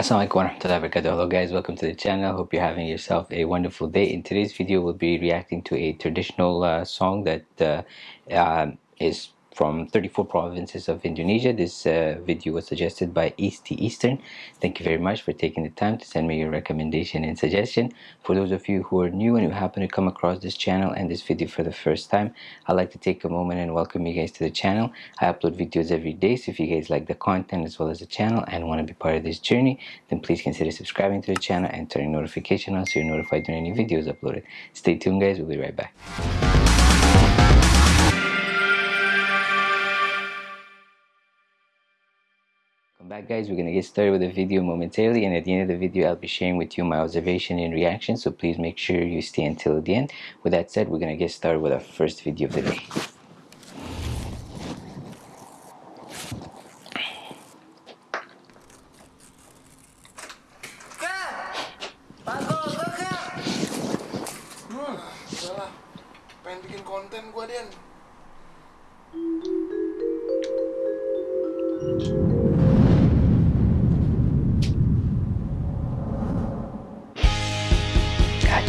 Assalamualaikum warahmatullahi wabarakatuh. Hello guys, welcome to the channel. Hope you're having yourself a wonderful day. In today's video, we'll be reacting to a traditional uh, song that uh, uh, is from 34 provinces of Indonesia. This uh, video was suggested by East Eastern. Thank you very much for taking the time to send me your recommendation and suggestion. For those of you who are new and who happen to come across this channel and this video for the first time, I'd like to take a moment and welcome you guys to the channel. I upload videos every day, so if you guys like the content as well as the channel and want to be part of this journey, then please consider subscribing to the channel and turning notification on so you're notified when any videos uploaded. Stay tuned guys, we'll be right back. Back guys. We're gonna get started with the video momentarily and at the end of the video I'll be sharing with you my observation and reaction so please make sure you stay until the end. With that said we're gonna get started with our first video of the day. Hmm, Pengen bikin konten gua Den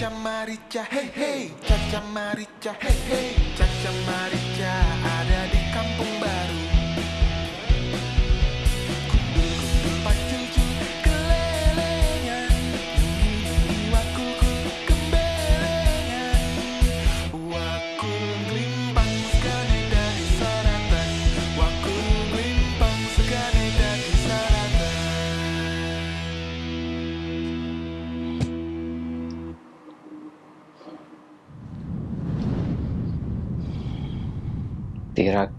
Caca Marica hey hey. Caca Marica hey hey. Caca Marica ada di kampung baru Terak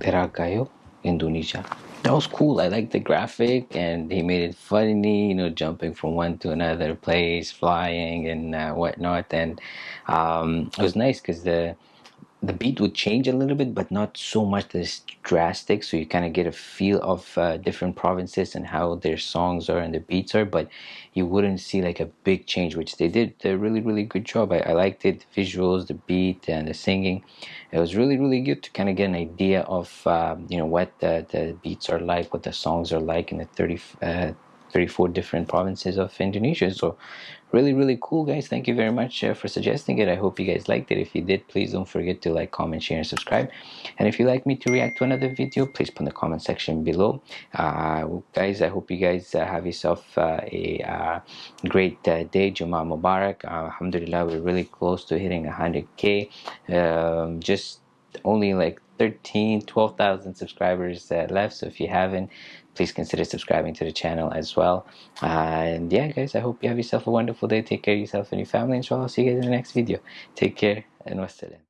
Terakayo, Indonesia. That was cool. I liked the graphic, and he made it funny. You know, jumping from one to another place, flying and uh, whatnot, and um, it was nice because the the beat would change a little bit, but not so much that it's drastic. So you kind of get a feel of uh, different provinces and how their songs are and the beats are, but you wouldn't see like a big change, which they did a really, really good job. I, I liked it, the visuals, the beat, and the singing. It was really, really good to kind of get an idea of um, you know what the, the beats are like, what the songs are like in the 30. Uh, 34 different provinces of Indonesia. So, really, really cool, guys. Thank you very much uh, for suggesting it. I hope you guys liked it. If you did, please don't forget to like, comment, share, and subscribe. And if you'd like me to react to another video, please put in the comment section below. Uh, guys, I hope you guys uh, have yourself uh, a uh, great uh, day. Jummah Mubarak. Alhamdulillah, we're really close to hitting 100k. Um, just only like 13 12,000 subscribers uh, left. So if you haven't please consider subscribing to the channel as well. Uh, and yeah guys I hope you have yourself a wonderful day. Take care of yourself and your family inshallah I'll see you guys in the next video. Take care and wassalam